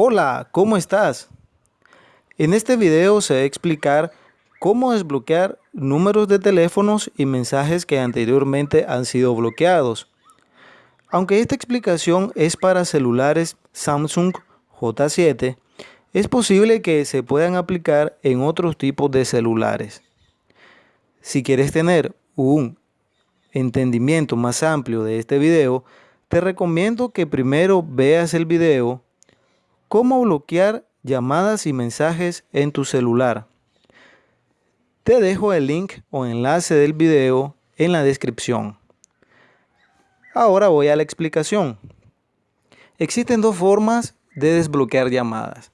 Hola, ¿cómo estás? En este video se va a explicar cómo desbloquear números de teléfonos y mensajes que anteriormente han sido bloqueados. Aunque esta explicación es para celulares Samsung J7, es posible que se puedan aplicar en otros tipos de celulares. Si quieres tener un entendimiento más amplio de este video, te recomiendo que primero veas el video Cómo bloquear llamadas y mensajes en tu celular. Te dejo el link o enlace del video en la descripción. Ahora voy a la explicación. Existen dos formas de desbloquear llamadas.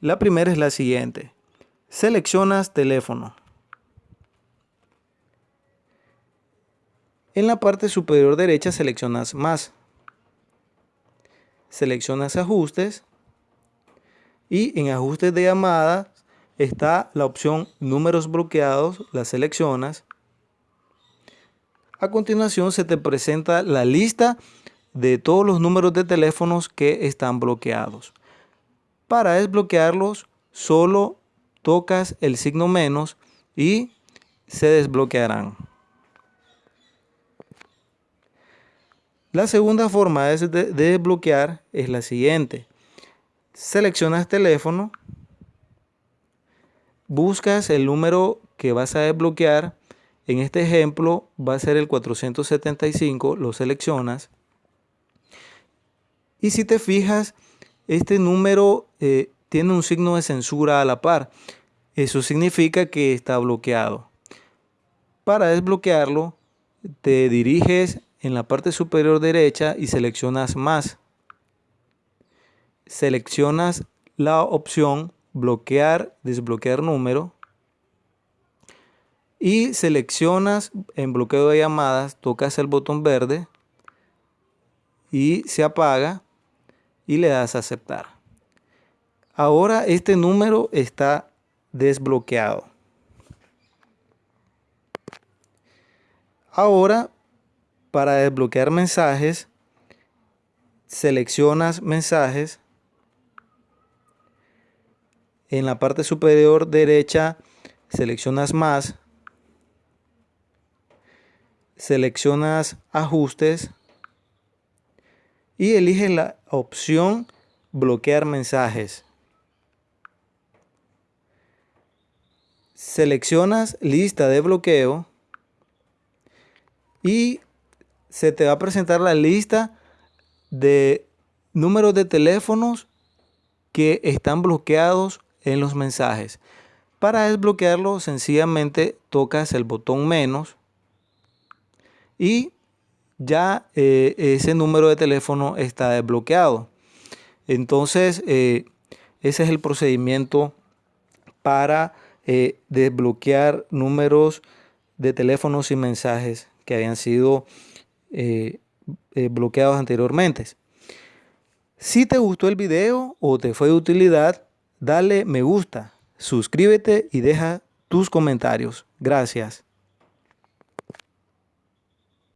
La primera es la siguiente. Seleccionas teléfono. En la parte superior derecha seleccionas más. Seleccionas ajustes y en ajustes de llamadas está la opción números bloqueados, la seleccionas. A continuación se te presenta la lista de todos los números de teléfonos que están bloqueados. Para desbloquearlos solo tocas el signo menos y se desbloquearán. La segunda forma de desbloquear es la siguiente seleccionas teléfono, buscas el número que vas a desbloquear. En este ejemplo va a ser el 475, lo seleccionas. Y si te fijas, este número eh, tiene un signo de censura a la par. Eso significa que está bloqueado. Para desbloquearlo, te diriges en la parte superior derecha y seleccionas más seleccionas la opción bloquear, desbloquear número y seleccionas en bloqueo de llamadas, tocas el botón verde y se apaga y le das a aceptar. Ahora este número está desbloqueado. Ahora para desbloquear mensajes, seleccionas mensajes en la parte superior derecha seleccionas más, seleccionas ajustes y eliges la opción bloquear mensajes. Seleccionas lista de bloqueo y se te va a presentar la lista de números de teléfonos que están bloqueados en los mensajes. Para desbloquearlo sencillamente tocas el botón menos y ya eh, ese número de teléfono está desbloqueado. Entonces eh, ese es el procedimiento para eh, desbloquear números de teléfonos y mensajes que habían sido bloqueados anteriormente. Si te gustó el video o te fue de utilidad, dale me gusta, suscríbete y deja tus comentarios. Gracias.